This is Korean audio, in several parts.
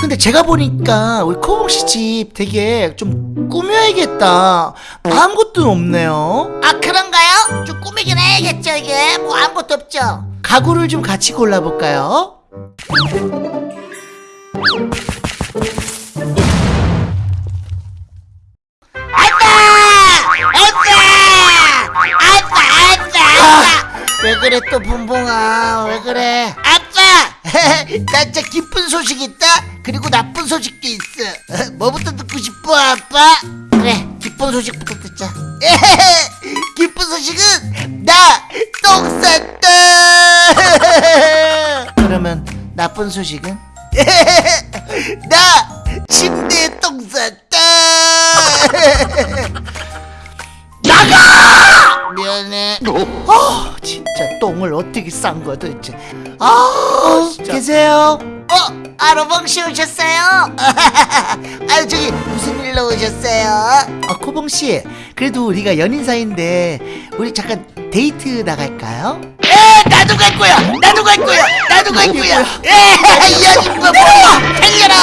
근데 제가 보니까 우리 코봉씨 집 되게 좀 꾸며야겠다 아무것도 없네요 아 그런가요? 좀 꾸미긴 해야겠죠 이게 뭐 아무것도 없죠 가구를 좀 같이 골라볼까요? 아빠! 아빠! 아빠! 왜 그래 또 붕붕아 왜 그래 아빠! 나 진짜 기쁜 소식 있다. 그리고 나쁜 소식도 있어. 뭐부터 듣고 싶어 아빠? 그래 기쁜 소식부터 듣자. 기쁜 소식은 나 똥 쌌다. 그러면 나쁜 소식은? 나 침대에 똥 쌌다. 나가 미안해. 아 진짜 똥을 어떻게 싼 거야 도대체? 아 진짜. 계세요? 어? 아로봉 씨 오셨어요? 아유 저기 무슨 일로 오셨어요? 아 코봉 씨 그래도 우리가 연인 사이인데 우리 잠깐 데이트 나갈까요? 에 나도 갈 거야. 나도 갈 거야. 나도 갈 거야. 에이 아줌마 뭐야? 달려라.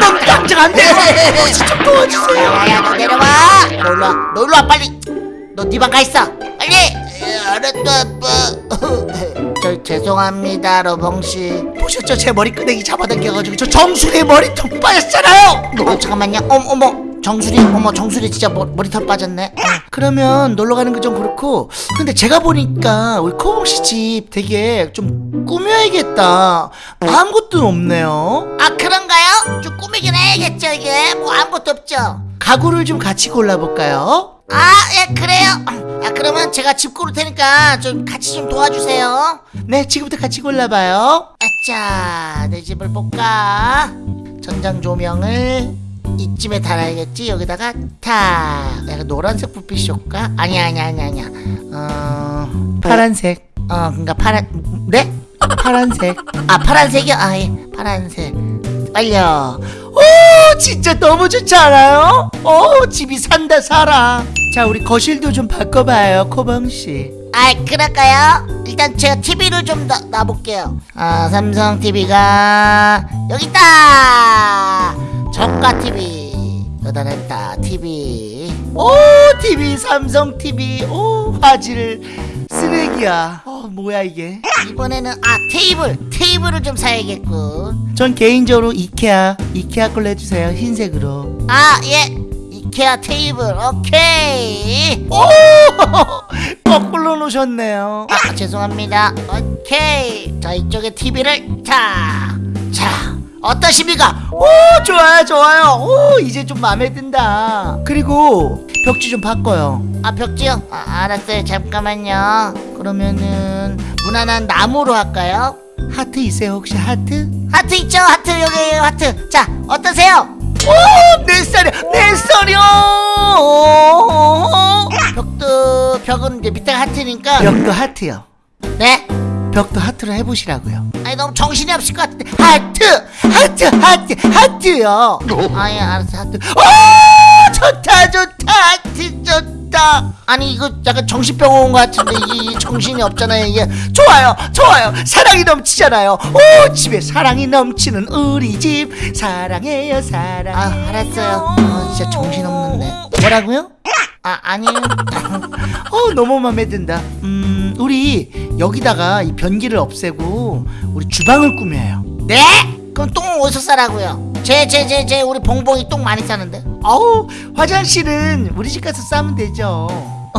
똥 깜짝 안 돼요 혹시 좀 도와주세요 야야 너 내려와. 너 일로와 빨리 너 네 방 가 있어. 빨리! 에, 알았다 아빠. 저 죄송합니다 로봉씨. 보셨죠? 제 머리 끄댕이 잡아당겨가지고 저 정수리에 머리통 빠졌잖아요! 어 잠깐만요. 어머 어머. 정수리 어머 정수리 진짜 머, 머리털 빠졌네. 그러면 놀러 가는 거 좀 그렇고 근데 제가 보니까 우리 코봉씨 집 되게 좀 꾸며야겠다. 아무것도 없네요. 아 그런가요? 좀 꾸미긴 해야겠죠 이게. 뭐 아무것도 없죠. 가구를 좀 같이 골라볼까요? 아 예 그래요? 아 그러면 제가 집 고를 테니까 좀 같이 좀 도와주세요. 네 지금부터 같이 골라봐요. 아짜 내 집을 볼까? 전장 조명을 이쯤에 달아야겠지? 여기다가 탁. 내가 노란색 불빛이 좋을까? 아니야 아니야 아니야 아니야. 어 파란색. 어 그니까 파란 네? 파란색. 아 파란색이요? 아 예 파란색. 빨려. 오 진짜 너무 좋지 않아요? 오 집이 산다 살아 자 우리 거실도 좀 바꿔봐요 코봉씨. 아 그럴까요? 일단 제가 TV를 좀 놔, 놔볼게요. 아 삼성 TV가 여기 있다! 저가 TV 여다냈다 TV 오 TV 삼성 TV 오 화질 쓰레기야. 어 뭐야 이게? 이번에는 아 테이블 테이블을 좀 사야겠군. 전 개인적으로 이케아 이케아 걸로 해주세요 흰색으로. 아예 이케아 테이블 오케이. 오! 거꾸로 놓으셨네요. 아 죄송합니다. 오케이. 자 이쪽에 TV를 자자 어떠십니까? 오 좋아요 좋아요. 오 이제 좀 마음에 든다. 그리고 벽지 좀 바꿔요. 아 벽지요? 아, 알았어요. 잠깐만요. 그러면은 무난한 나무로 할까요? 하트 있어요 혹시 하트? 하트 있죠? 하트 여기 하트. 자 어떠세요? 오 내 살이야 내 살이야 벽도 벽은 이제 밑에가 하트니까. 벽도 하트요. 네? 벽도 하트로 해보시라고요. 아니 너무 정신이 없을 것 같은데. 하트! 하트 하트 하트요. 아예 알았어 하트. 오 좋다 좋다. 하트 좋다 아니 이거 약간 정신병 온 것 같은데 이게 정신이 없잖아요. 이게 좋아요 좋아요. 사랑이 넘치잖아요. 오 집에 사랑이 넘치는 우리 집. 사랑해요 사랑해요. 아 알았어요. 아 진짜 정신없는데. 뭐라고요? 아 아니요. 어 너무 마음에 든다. 음 우리 여기다가 이 변기를 없애고 우리 주방을 꾸며요. 네? 그럼 똥 어디서 싸라고요? 제제제제 우리 봉봉이 똥 많이 싸는데. 어우 화장실은 우리 집 가서 싸면 되죠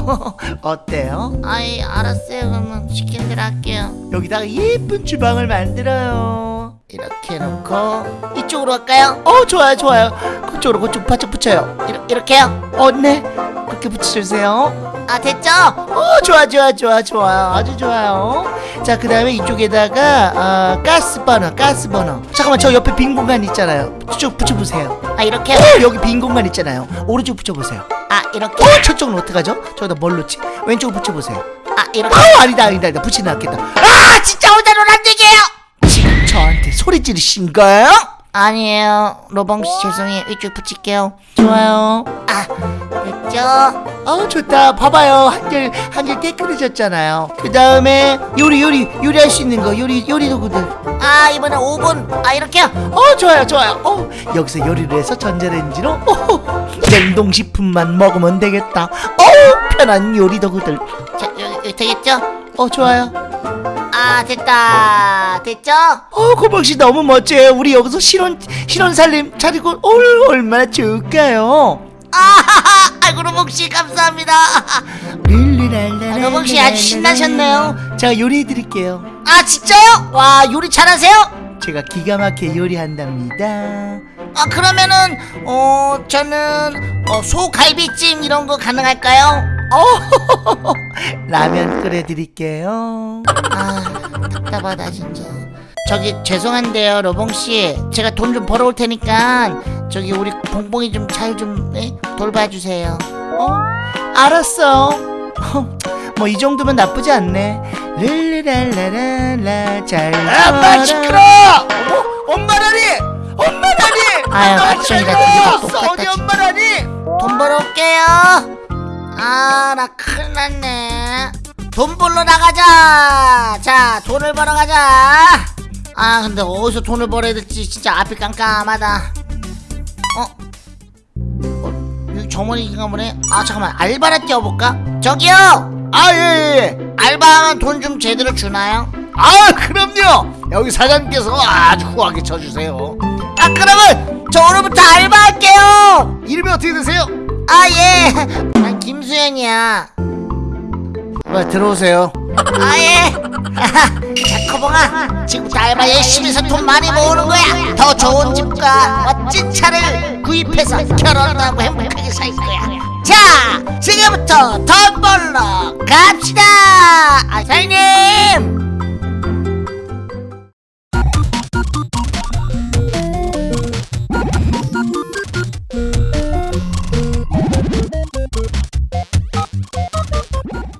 어때요? 아이 알았어요. 그러면 시킨 대로 할게요. 여기다가 예쁜 주방을 만들어요. 이렇게 놓고 이쪽으로 할까요? 어 좋아요 좋아요. 그쪽으로 그쪽 바짝 붙여요. 이렇, 이렇게요? 어네. 그렇게 붙여주세요 아 됐죠? 어 좋아 좋아 좋아 좋아 아주 좋아요 자그 다음에 이쪽에다가 어, 가스 버너 가스 버너 잠깐만 저 옆에 빈 공간 있잖아요 쭉 붙여보세요 아 이렇게요? 어 여기 빈 공간 있잖아요 오른쪽 붙여보세요 아 이렇게? 어 저쪽은 어떡하죠? 저기다 뭘 놓지? 왼쪽 붙여보세요 아 이렇게? 어 아니다 아니다 아니다 붙이는 낫겠다 아 진짜 오자로 안 되게요 지금 저한테 소리 지르신 거예요? 아니에요. 로봉씨 죄송해요. 이쪽 붙일게요. 좋아요. 아 됐죠? 어 좋다. 봐봐요. 한결 한결 깨끗해졌잖아요. 그 다음에 요리 요리 요리할 수 있는 거 요리 요리 도구들. 아 이번에 5분 아 이렇게요? 어 좋아요 좋아요. 어 여기서 요리를 해서 전자레인지로 어, 냉동식품만 먹으면 되겠다. 어 편한 요리 도구들. 자 여기, 여기 되겠죠? 어 좋아요 아 됐다 됐죠? 어 고박씨 너무 멋져요 우리 여기서 신혼 신혼 살림 차리고 얼, 얼마나 좋을까요 아하하 아이고 로봉씨 감사합니다 아, 로봉씨 아주 신나셨네요 제가 요리해드릴게요 아 진짜요? 와 요리 잘하세요? 제가 기가 막히게 요리한답니다 아 그러면은 어 저는 어, 소갈비찜 이런 거 가능할까요? 어! 라면 끓여드릴게요. 아 답답하다 진짜. 저기 죄송한데요 로봉씨. 제가 돈 좀 벌어올 테니까 저기 우리 봉봉이 좀 잘좀 돌봐주세요. 어? 알았어. 뭐 이 정도면 나쁘지 않네. 릴리랄라랄라 잘 아빠 시끄러! 어머 엄마라니! 엄마라니! 아유, 들리고 먹었어. 똑같다, 어디. 엄마라니? 돈 벌어올게요 아 나 큰일 났네. 돈 벌러 나가자. 자 돈을 벌어 가자. 아 근데 어디서 돈을 벌어야 될지 진짜 앞이 깜깜하다. 어? 어? 정원이인가 보네. 아 잠깐만. 알바나 뛰어볼까? 저기요! 아예예 알바하면 돈 좀 제대로 주나요? 아 그럼요. 여기 사장님께서 아주 후하게 쳐주세요. 아 그러면 저 오늘부터 알바할게요. 이름이 어떻게 되세요? 아 예 난 김수현이야. 아, 들어오세요. 아예. 자 커봉아. 지금부터 알바 열심히 해서 돈 많이 모으는 거야. 더 좋은 집과 멋진 차를 구입해서 결혼도 하고 행복하게 살 거야. 자 지금부터 돈 벌러 갑시다. 아 사장님